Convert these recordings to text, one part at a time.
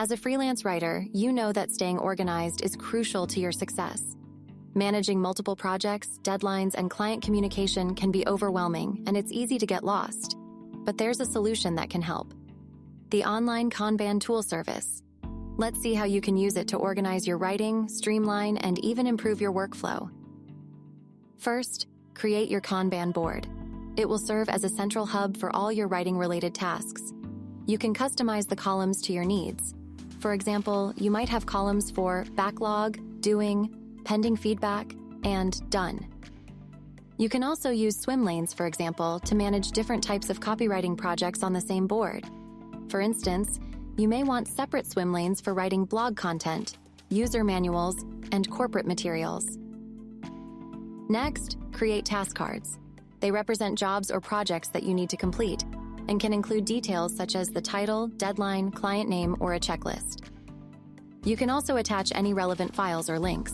As a freelance writer, you know that staying organized is crucial to your success. Managing multiple projects, deadlines, and client communication can be overwhelming, and it's easy to get lost. But there's a solution that can help the online Kanban tool service. Let's see how you can use it to organize your writing, streamline, and even improve your workflow. First, create your Kanban board. It will serve as a central hub for all your writing related tasks. You can customize the columns to your needs. For example, you might have columns for backlog, doing, pending feedback, and done. You can also use swim lanes, for example, to manage different types of copywriting projects on the same board. For instance, you may want separate swim lanes for writing blog content, user manuals, and corporate materials. Next, create task cards. They represent jobs or projects that you need to complete and can include details such as the title, deadline, client name, or a checklist. You can also attach any relevant files or links.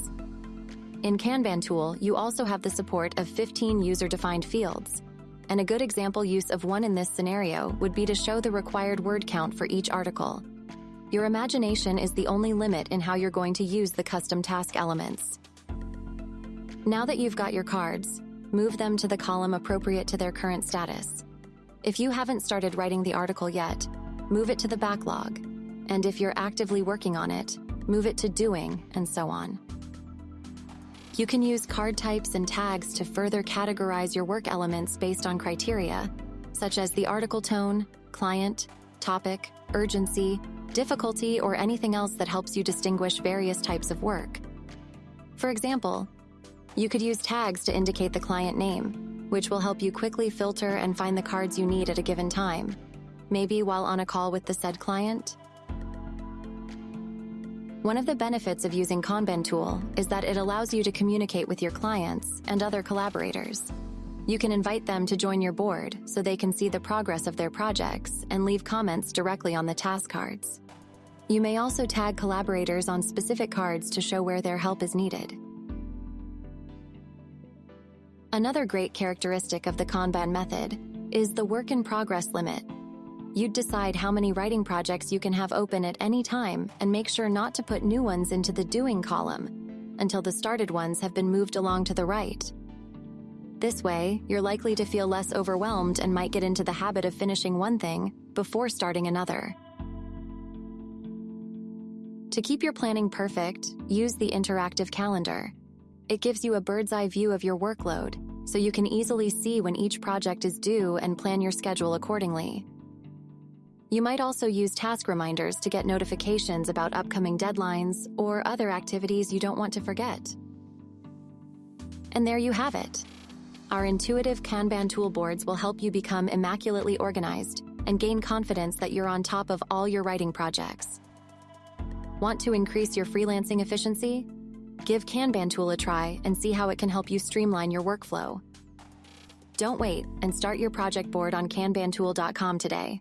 In Kanban tool, you also have the support of 15 user-defined fields, and a good example use of one in this scenario would be to show the required word count for each article. Your imagination is the only limit in how you're going to use the custom task elements. Now that you've got your cards, move them to the column appropriate to their current status. If you haven't started writing the article yet, move it to the backlog. And if you're actively working on it, move it to doing, and so on. You can use card types and tags to further categorize your work elements based on criteria, such as the article tone, client, topic, urgency, difficulty, or anything else that helps you distinguish various types of work. For example, you could use tags to indicate the client name, which will help you quickly filter and find the cards you need at a given time, maybe while on a call with the said client one of the benefits of using Kanban tool is that it allows you to communicate with your clients and other collaborators. You can invite them to join your board so they can see the progress of their projects and leave comments directly on the task cards. You may also tag collaborators on specific cards to show where their help is needed. Another great characteristic of the Kanban method is the work in progress limit You'd decide how many writing projects you can have open at any time and make sure not to put new ones into the doing column until the started ones have been moved along to the right. This way, you're likely to feel less overwhelmed and might get into the habit of finishing one thing before starting another. To keep your planning perfect, use the interactive calendar. It gives you a bird's eye view of your workload, so you can easily see when each project is due and plan your schedule accordingly. You might also use task reminders to get notifications about upcoming deadlines or other activities you don't want to forget. And there you have it. Our intuitive Kanban toolboards will help you become immaculately organized and gain confidence that you're on top of all your writing projects. Want to increase your freelancing efficiency? Give Kanban tool a try and see how it can help you streamline your workflow. Don't wait and start your project board on kanbantool.com today.